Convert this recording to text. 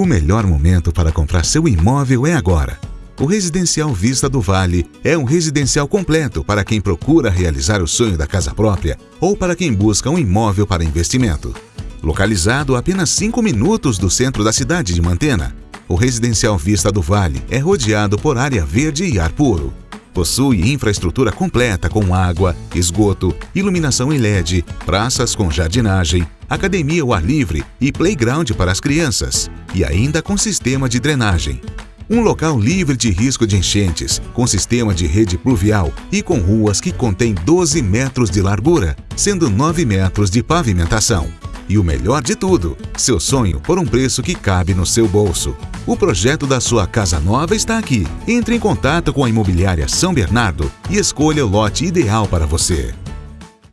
O melhor momento para comprar seu imóvel é agora. O Residencial Vista do Vale é um residencial completo para quem procura realizar o sonho da casa própria ou para quem busca um imóvel para investimento. Localizado a apenas 5 minutos do centro da cidade de Mantena, o Residencial Vista do Vale é rodeado por área verde e ar puro. Possui infraestrutura completa com água, esgoto, iluminação em LED, praças com jardinagem, academia ao ar livre e playground para as crianças, e ainda com sistema de drenagem. Um local livre de risco de enchentes, com sistema de rede pluvial e com ruas que contêm 12 metros de largura, sendo 9 metros de pavimentação. E o melhor de tudo, seu sonho por um preço que cabe no seu bolso. O projeto da sua casa nova está aqui. Entre em contato com a imobiliária São Bernardo e escolha o lote ideal para você.